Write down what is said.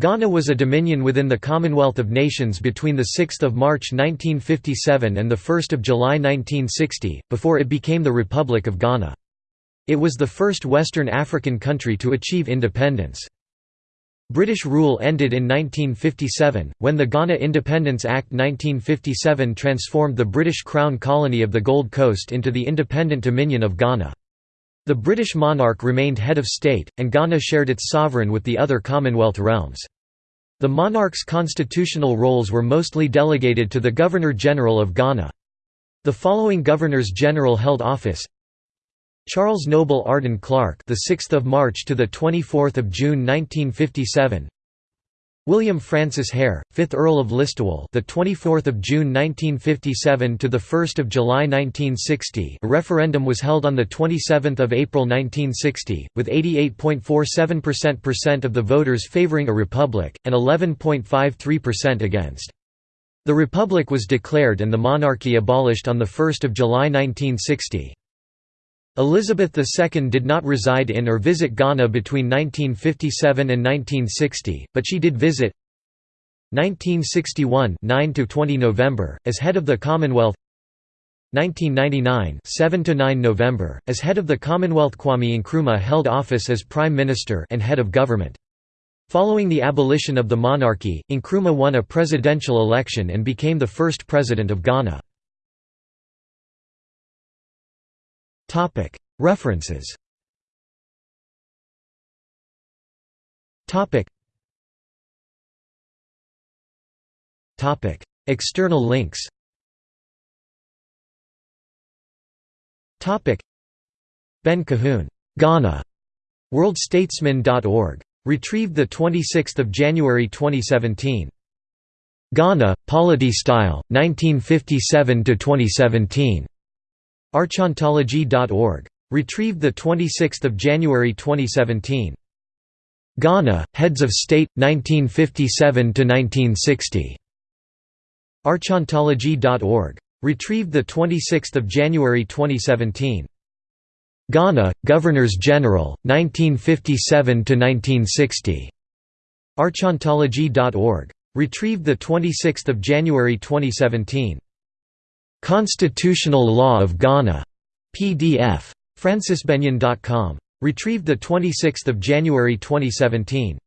Ghana was a dominion within the Commonwealth of Nations between 6 March 1957 and 1 July 1960, before it became the Republic of Ghana. It was the first Western African country to achieve independence. British rule ended in 1957, when the Ghana Independence Act 1957 transformed the British Crown colony of the Gold Coast into the independent Dominion of Ghana. The British monarch remained head of state, and Ghana shared its sovereign with the other Commonwealth realms. The monarch's constitutional roles were mostly delegated to the Governor-General of Ghana. The following Governors-General held office Charles Noble Arden Clarke, the 6th of March to the 24th of June 1957 William Francis Hare, 5th Earl of Listowel, the 24th of June 1957 to the 1st of July 1960. A referendum was held on the 27th of April 1960, with 88.47% of the voters favoring a republic and 11.53% against. The republic was declared and the monarchy abolished on the 1st of July 1960. Elizabeth II did not reside in or visit Ghana between 1957 and 1960, but she did visit 1961 9 to 20 November as head of the Commonwealth 1999 7 to 9 November as head of the Commonwealth. Kwame Nkrumah held office as prime minister and head of government. Following the abolition of the monarchy Nkrumah won a presidential election and became the first president of Ghana References. External links. Ben Cahoon, Ghana, worldstatesman.org. Retrieved 26 January 2017. Ghana, Polity Style, 1957–2017. Archontology.org. Retrieved 26 January 2017. Ghana, Heads of State, 1957–1960. Archontology.org. Retrieved 26 January 2017. Ghana, Governors-General, 1957–1960. Archontology.org. Retrieved 26 January 2017. Constitutional Law of Ghana. PDF. francisbennion.com. Retrieved 26 January 2017.